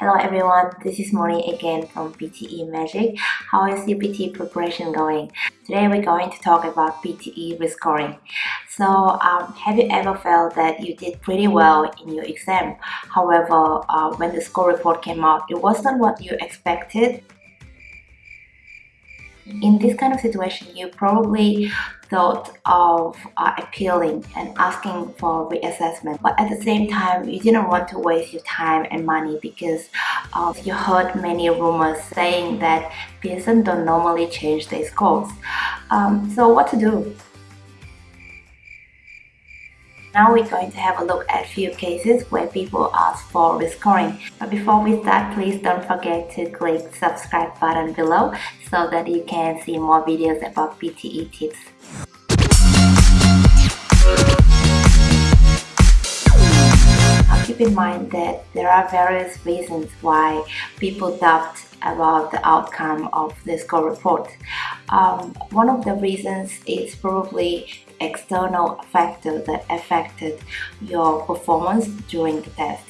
Hello everyone, this is Moni again from PTE Magic. How is your PTE preparation going? Today we're going to talk about PTE rescoring. So um, have you ever felt that you did pretty well in your exam? However, uh, when the score report came out, it wasn't what you expected? In this kind of situation, you probably thought of uh, appealing and asking for reassessment but at the same time you didn't want to waste your time and money because uh, you heard many rumors saying that Pearson don't normally change their scores. Um, so what to do now we're going to have a look at few cases where people ask for rescoring. But before we start, please don't forget to click subscribe button below so that you can see more videos about PTE tips. Now keep in mind that there are various reasons why people doubt about the outcome of the score report. Um, one of the reasons is probably external factor that affected your performance during the test.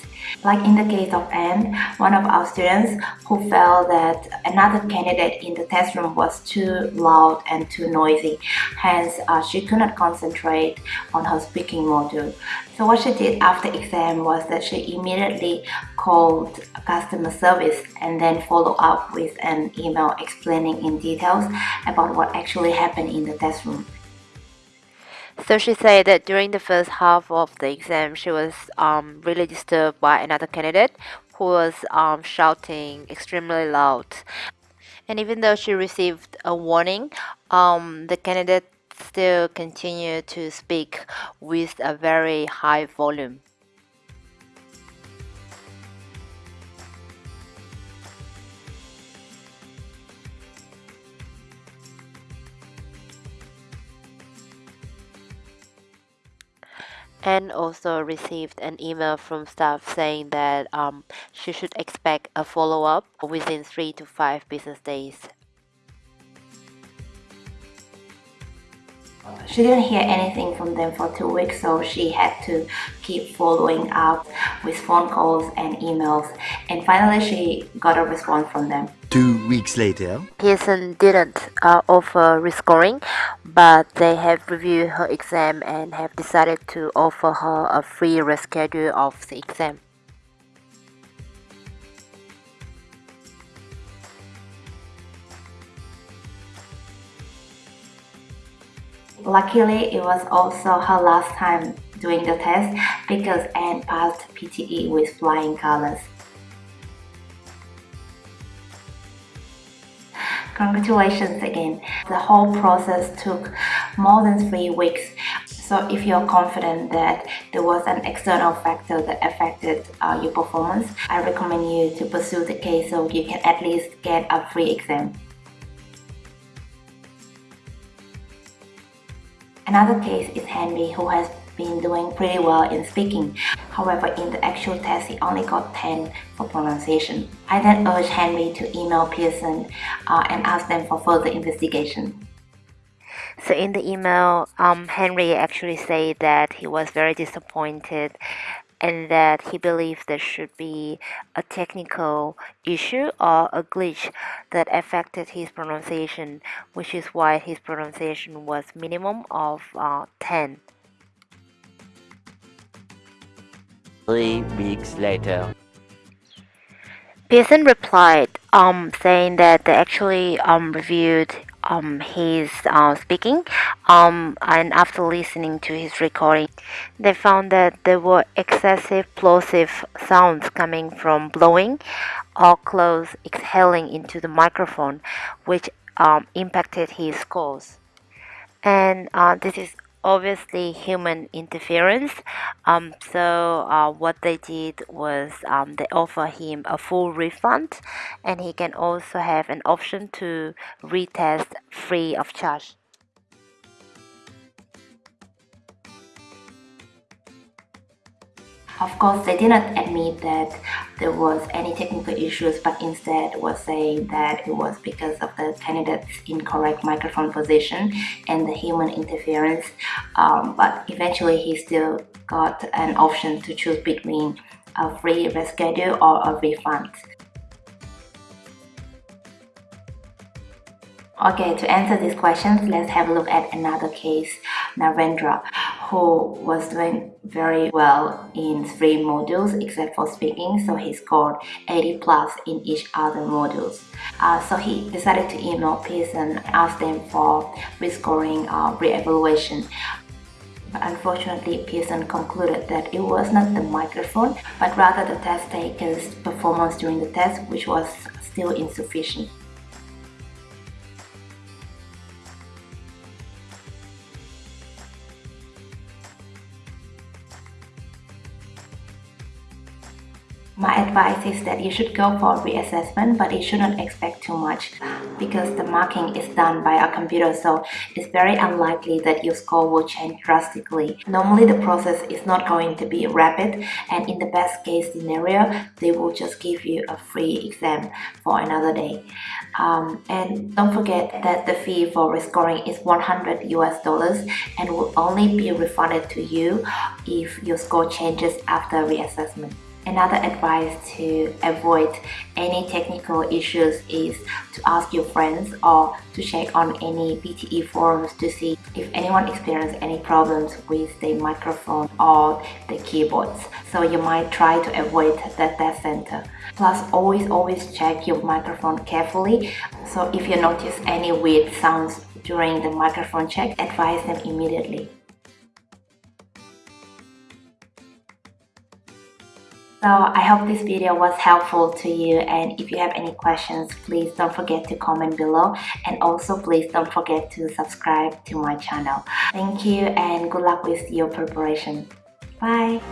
Like in the case of Anne, one of our students who felt that another candidate in the test room was too loud and too noisy. Hence, uh, she could not concentrate on her speaking module. So what she did after exam was that she immediately called customer service and then follow up with an email explaining in details about what actually happened in the test room. So she said that during the first half of the exam, she was um, really disturbed by another candidate who was um, shouting extremely loud. And even though she received a warning, um, the candidate still continued to speak with a very high volume. And also received an email from staff saying that um, she should expect a follow-up within three to five business days. She didn't hear anything from them for two weeks, so she had to keep following up with phone calls and emails. And finally, she got a response from them. Two weeks later, Pearson didn't uh, offer rescoring, but they have reviewed her exam and have decided to offer her a free reschedule of the exam. Luckily, it was also her last time doing the test because Anne passed PTE with flying colors. Congratulations again. The whole process took more than three weeks. So if you're confident that there was an external factor that affected uh, your performance, I recommend you to pursue the case so you can at least get a free exam. Another case is Henry who has been doing pretty well in speaking. However, in the actual test, he only got 10 for pronunciation. I then urged Henry to email Pearson uh, and ask them for further investigation. So in the email, um, Henry actually said that he was very disappointed and that he believes there should be a technical issue or a glitch that affected his pronunciation, which is why his pronunciation was minimum of uh, 10. three weeks later. Pearson replied, um, saying that they actually um, reviewed um, his uh, speaking um, and after listening to his recording they found that there were excessive plosive sounds coming from blowing or close exhaling into the microphone which um, impacted his scores. And uh, this is obviously human interference um, so uh, what they did was um, they offer him a full refund and he can also have an option to retest free of charge Of course, they did not admit that there was any technical issues, but instead was saying that it was because of the candidate's incorrect microphone position and the human interference. Um, but eventually, he still got an option to choose between a free reschedule or a refund. Okay, to answer these questions, let's have a look at another case, Narendra, who was doing very well in three modules except for speaking, so he scored 80 plus in each other modules. Uh, so he decided to email Pearson and ask them for rescoring uh, re-evaluation. But unfortunately, Pearson concluded that it was not the microphone, but rather the test taker's performance during the test, which was still insufficient. My advice is that you should go for reassessment but you shouldn't expect too much because the marking is done by a computer so it's very unlikely that your score will change drastically. Normally the process is not going to be rapid and in the best case scenario they will just give you a free exam for another day. Um, and don't forget that the fee for rescoring is 100 US dollars and will only be refunded to you if your score changes after reassessment. Another advice to avoid any technical issues is to ask your friends or to check on any PTE forums to see if anyone experienced any problems with the microphone or the keyboards. So you might try to avoid the test center. Plus always always check your microphone carefully. So if you notice any weird sounds during the microphone check, advise them immediately. So I hope this video was helpful to you and if you have any questions please don't forget to comment below and also please don't forget to subscribe to my channel. Thank you and good luck with your preparation. Bye!